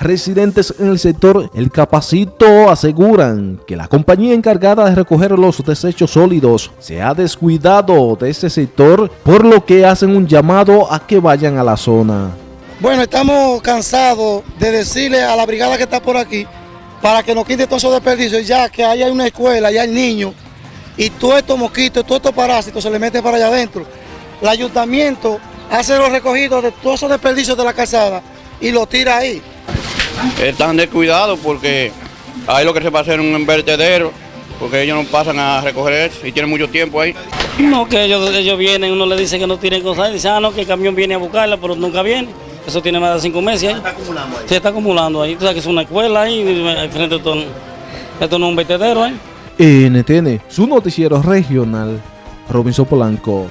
Residentes en el sector El Capacito aseguran que la compañía encargada de recoger los desechos sólidos se ha descuidado de este sector, por lo que hacen un llamado a que vayan a la zona. Bueno, estamos cansados de decirle a la brigada que está por aquí para que nos quite todos esos desperdicios, ya que hay una escuela, ya hay niños, y todos estos mosquitos, todos estos parásitos se le meten para allá adentro. El ayuntamiento hace los recogidos de todos esos desperdicios de la calzada y los tira ahí están descuidados porque hay lo que se va a hacer un vertedero, porque ellos no pasan a recoger eso y tienen mucho tiempo ahí. No, que ellos, ellos vienen, uno le dice que no tienen cosas, y dice, ah, no, que el camión viene a buscarla, pero nunca viene. Eso tiene más de cinco meses ahí. ¿Está acumulando ahí? Sí, está acumulando ahí. Tú sabes que es una escuela ahí, frente a todo, esto no es un vertedero ahí. NTN, su noticiero regional, Robinson Polanco.